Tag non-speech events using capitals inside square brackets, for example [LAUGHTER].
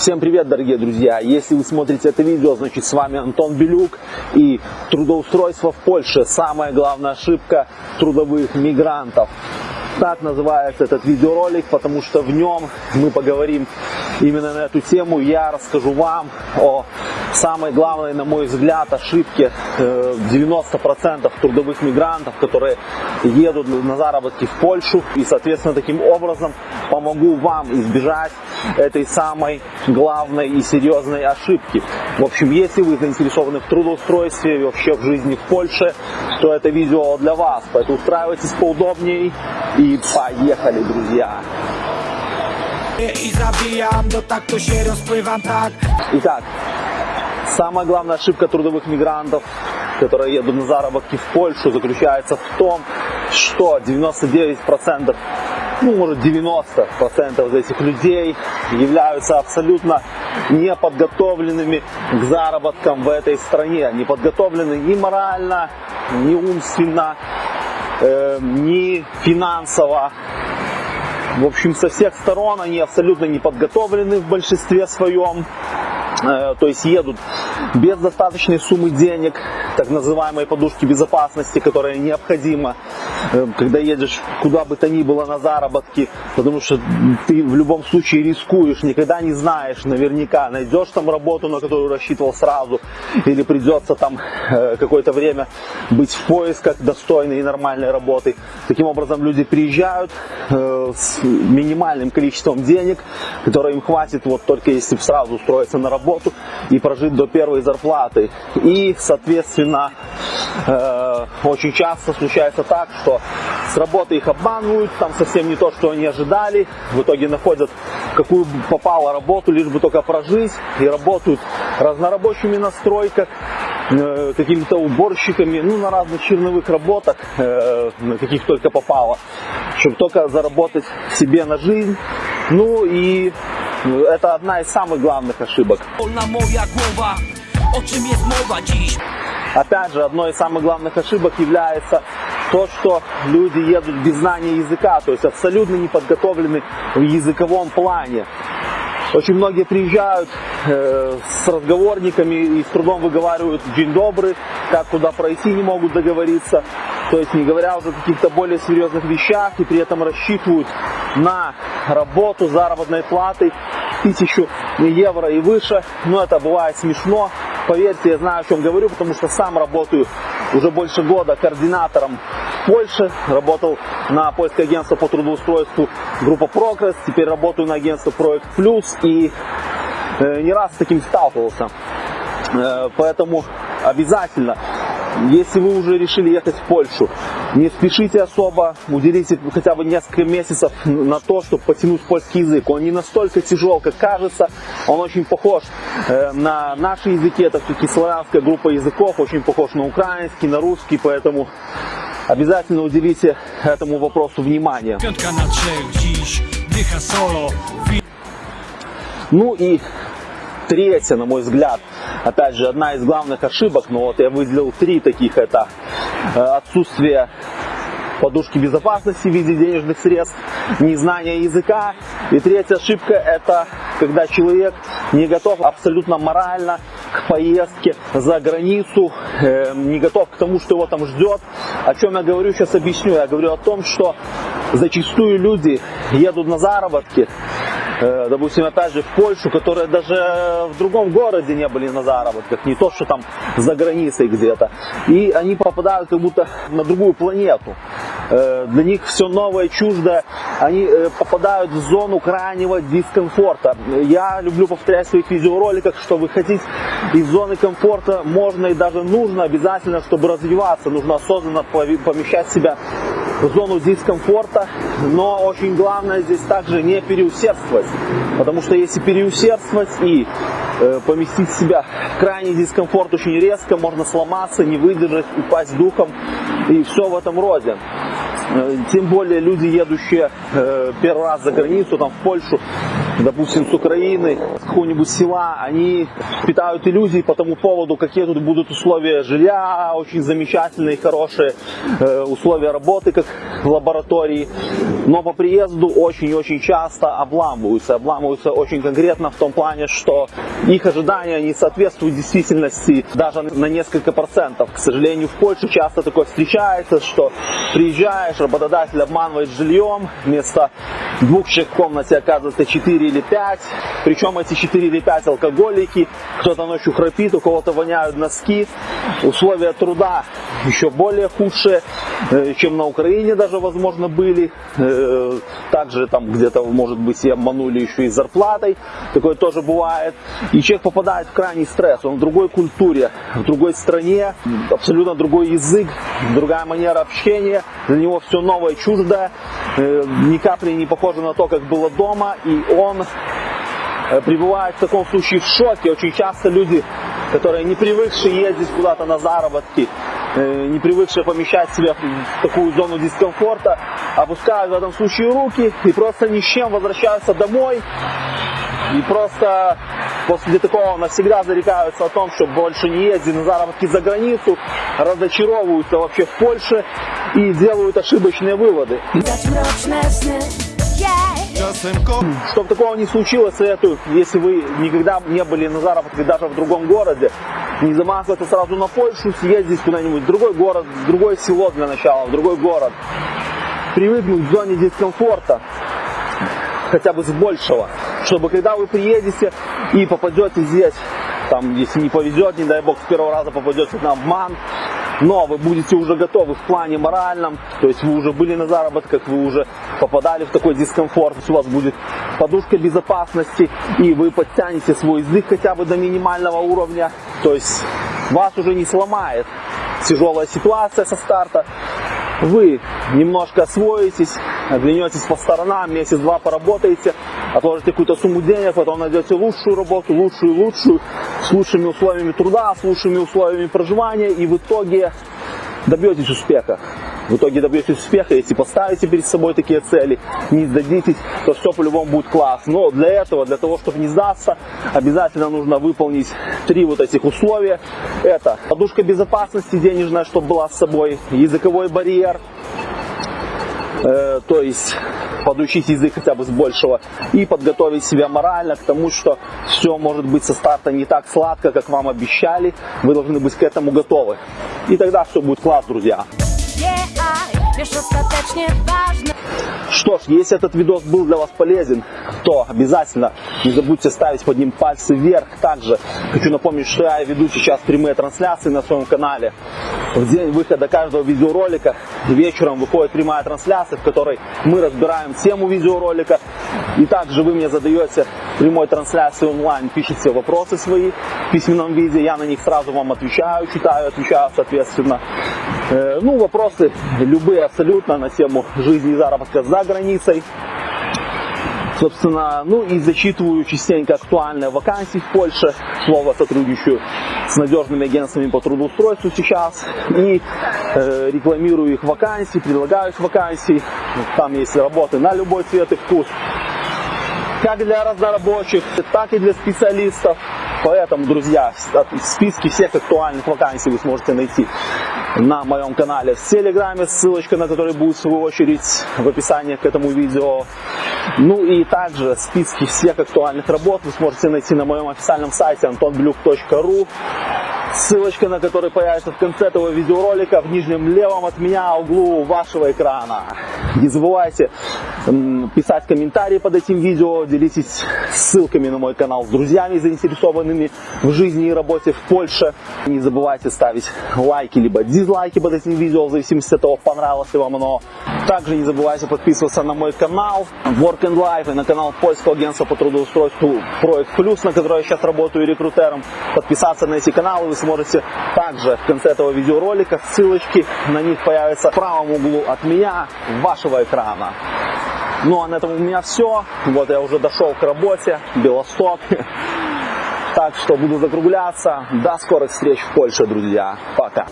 Всем привет, дорогие друзья! Если вы смотрите это видео, значит с вами Антон Белюк и трудоустройство в Польше. Самая главная ошибка трудовых мигрантов. Так называется этот видеоролик, потому что в нем мы поговорим именно на эту тему. Я расскажу вам о самой главной, на мой взгляд, ошибке 90% э, трудовых мигрантов, которые едут на заработки в Польшу. И, соответственно, таким образом помогу вам избежать этой самой главной и серьезной ошибки. В общем, если вы заинтересованы в трудоустройстве и вообще в жизни в Польше, то это видео для вас. Поэтому устраивайтесь поудобнее и поехали, друзья! Итак, самая главная ошибка трудовых мигрантов, которые едут на заработки в Польшу, заключается в том, что 99% ну, может 90% из этих людей являются абсолютно неподготовленными к заработкам в этой стране. Не подготовлены ни морально, ни умственно, э, ни финансово. В общем, со всех сторон они абсолютно не подготовлены в большинстве своем. Э, то есть едут без достаточной суммы денег, так называемой подушки безопасности, которая необходима, э, когда едешь куда бы то ни было на заработки, потому что ты в любом случае рискуешь, никогда не знаешь наверняка, найдешь там работу, на которую рассчитывал сразу, или придется там э, какое-то время быть в поисках достойной и нормальной работы. Таким образом люди приезжают с минимальным количеством денег, которое им хватит вот только если сразу устроиться на работу и прожить до первой зарплаты. И, соответственно, э, очень часто случается так, что с работы их обманывают, там совсем не то, что они ожидали, в итоге находят какую попало работу, лишь бы только прожить, и работают разнорабочими на стройках, э, какими-то уборщиками, ну, на разных черновых работах, э, каких только попало, чтобы только заработать себе на жизнь. Ну и это одна из самых главных ошибок. Опять же, одной из самых главных ошибок является то, что люди едут без знания языка, то есть абсолютно не подготовлены в языковом плане. Очень многие приезжают э, с разговорниками и с трудом выговаривают «день добрый», как куда пройти не могут договориться. То есть не говоря уже о каких-то более серьезных вещах и при этом рассчитывают на работу заработной платой тысячу евро и выше. Но это бывает смешно. Поверьте, я знаю, о чем говорю, потому что сам работаю уже больше года координатором в Польше. Работал на польское агентство по трудоустройству группа Прогресс. Теперь работаю на агентство Проект Плюс и э, не раз с таким сталкивался. Э, поэтому обязательно если вы уже решили ехать в Польшу, не спешите особо, уделите хотя бы несколько месяцев на то, чтобы потянуть польский язык. Он не настолько тяжел, как кажется, он очень похож э, на наши языки, это все-таки славянская группа языков, очень похож на украинский, на русский, поэтому обязательно уделите этому вопросу внимание. Ну и третье, на мой взгляд, опять же, одна из главных ошибок, но вот я выделил три таких, это э, отсутствие подушки безопасности в виде денежных средств, незнание языка. И третья ошибка это когда человек не готов абсолютно морально к поездке за границу, э, не готов к тому, что его там ждет. О чем я говорю, сейчас объясню. Я говорю о том, что зачастую люди едут на заработки, допустим, опять же, в Польшу, которые даже в другом городе не были на заработках, не то, что там за границей где-то. И они попадают как будто на другую планету. Э, для них все новое, чуждое. Они э, попадают в зону крайнего дискомфорта. Я люблю повторять в своих видеороликах, что выходить из зоны комфорта можно и даже нужно обязательно, чтобы развиваться. Нужно осознанно помещать себя зону дискомфорта, но очень главное здесь также не переусердствовать, потому что если переусердствовать и э, поместить себя в крайний дискомфорт очень резко, можно сломаться, не выдержать, упасть духом и все в этом роде. Э, тем более люди, едущие э, первый раз за границу, там в Польшу, допустим, с Украины, с какого-нибудь села, они питают иллюзии по тому поводу, какие тут будут условия жилья, очень замечательные, хорошие, э, условия работы, как в лаборатории. Но по приезду очень-очень часто обламываются. Обламываются очень конкретно в том плане, что их ожидания не соответствуют действительности даже на несколько процентов. К сожалению, в Польше часто такое встречается, что приезжаешь, работодатель обманывает жильем, вместо двух человек в комнате оказывается 4 или 5. Причем эти 4 или 5 алкоголики, кто-то ночью храпит, у кого-то воняют носки. Условия труда еще более худшие, э, чем на Украине даже, возможно, были. Э, также там где-то, может быть, и обманули еще и зарплатой. Такое тоже бывает. И человек попадает в крайний стресс. Он в другой культуре, в другой стране, абсолютно другой язык, другая манера общения. Для него все новое, чуждое, ни капли не похоже на то, как было дома. И он пребывает в таком случае в шоке. Очень часто люди, которые не привыкшие ездить куда-то на заработки, Э, не привыкшие помещать себя в такую зону дискомфорта, опускают в этом случае руки и просто ни с чем возвращаются домой. И просто после такого навсегда зарекаются о том, что больше не ездить на заработки за границу, разочаровываются вообще в Польше и делают ошибочные выводы. Чтобы такого не случилось, советую, если вы никогда не были на заработке даже в другом городе, не замахиваться сразу на Польшу, съездить куда-нибудь в другой город, в другое село для начала, в другой город. Привыкнуть к зоне дискомфорта, хотя бы с большего, чтобы когда вы приедете и попадете здесь, там, если не повезет, не дай бог, с первого раза попадете на обман, но вы будете уже готовы в плане моральном, то есть вы уже были на заработках, вы уже попадали в такой дискомфорт, у вас будет подушка безопасности, и вы подтянете свой язык хотя бы до минимального уровня, то есть вас уже не сломает тяжелая ситуация со старта, вы немножко освоитесь, оглянетесь по сторонам, месяц-два поработаете, отложите какую-то сумму денег, потом найдете лучшую работу, лучшую, лучшую, с лучшими условиями труда, с лучшими условиями проживания, и в итоге добьетесь успеха. В итоге добьетесь успеха, если поставите перед собой такие цели, не сдадитесь, то все по-любому будет класс. Но для этого, для того, чтобы не сдаться, обязательно нужно выполнить три вот этих условия. Это подушка безопасности денежная, чтобы была с собой, языковой барьер, то есть подучить язык хотя бы с большего и подготовить себя морально к тому, что все может быть со старта не так сладко, как вам обещали. Вы должны быть к этому готовы. И тогда все будет класс, друзья. Что ж, если этот видос был для вас полезен, то обязательно не забудьте ставить под ним пальцы вверх. Также хочу напомнить, что я веду сейчас прямые трансляции на своем канале. В день выхода каждого видеоролика вечером выходит прямая трансляция, в которой мы разбираем тему видеоролика. И также вы мне задаете прямой трансляции онлайн, пишите вопросы свои в письменном виде, я на них сразу вам отвечаю, читаю, отвечаю соответственно. Э, ну, вопросы любые абсолютно на тему жизни и заработка за границей. Собственно, ну и зачитываю частенько актуальные вакансии в Польше. Слово сотрудничаю с надежными агентствами по трудоустройству сейчас. И э, рекламирую их вакансии, предлагаю их вакансии. Там есть работы на любой цвет и вкус. Как для разнорабочих, так и для специалистов. Поэтому, друзья, списки всех актуальных вакансий вы сможете найти на моем канале в Телеграме, ссылочка на который будет в свою очередь в описании к этому видео. Ну и также списки всех актуальных работ вы сможете найти на моем официальном сайте antonblюк.ru ссылочка на который появится в конце этого видеоролика в нижнем левом от меня углу вашего экрана. Не забывайте писать комментарии под этим видео, делитесь ссылками на мой канал с друзьями, заинтересованными в жизни и работе в Польше. Не забывайте ставить лайки либо дизлайки под этим видео, в зависимости от того, понравилось ли вам оно. Также не забывайте подписываться на мой канал Work and Life и на канал польского агентства по трудоустройству Проект Плюс, на котором я сейчас работаю рекрутером. Подписаться на эти каналы вы сможете также в конце этого видеоролика. Ссылочки на них появятся в правом углу от меня, вашего экрана. Ну а на этом у меня все. Вот я уже дошел к работе, Белосток. [LAUGHS] Так что буду закругляться. До скорых встреч в Польше, друзья. Пока.